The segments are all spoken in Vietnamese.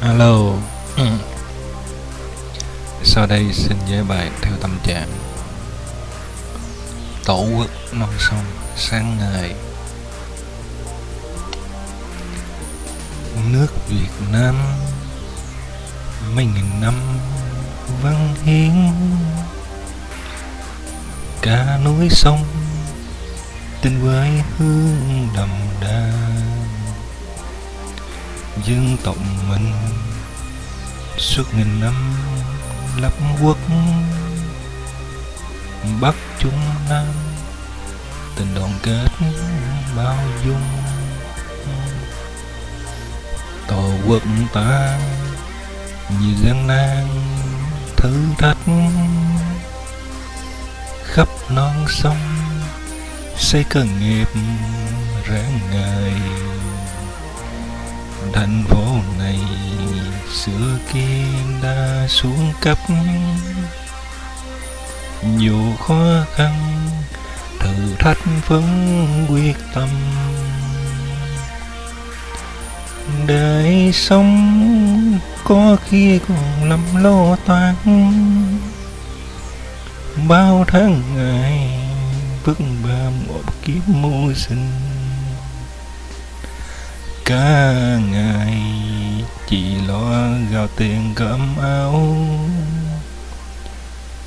alo, ừ. Sau đây xin giới bài theo tâm trạng. Tổ quốc non sông sáng ngày Nước Việt Nam Mấy nghìn năm văn hiến. Cả núi sông Tình với hương đậm đà dân tộc mình suốt nghìn năm lập quốc, bắc trung nam, tình đoàn kết, bao dung, tổ quốc ta, như gian nan, thử thách, khắp non sông, xây cơ nghiệp rạng ngời thành phố này xưa kia đã xuống cấp. Nhiều khó khăn, thử thách vẫn quyết tâm. Đời sống có khi còn lắm lo toan. Bao tháng ngày vất vả một kiếp mưu sinh cả ngày chỉ lo gạo tiền cơm áo.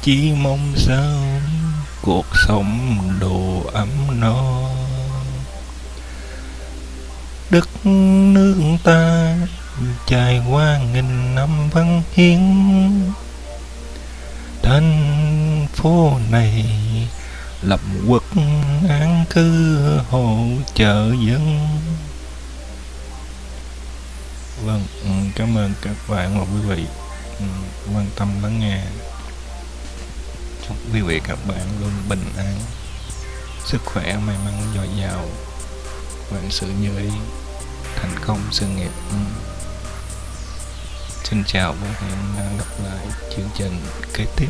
Chỉ mong sao cuộc sống đồ ấm no. Đất nước ta trải qua nghìn năm văn hiến thành phố này lập quốc an cư hỗ trợ dân. Vâng, ừ, cảm ơn các bạn và quý vị ừ, quan tâm lắng nghe. Chúc quý vị các bạn luôn bình an, sức khỏe, may mắn, dồi dào, vạn sự như ý, thành công sự nghiệp. Ừ. Xin chào và hẹn gặp lại chương trình kế tiếp.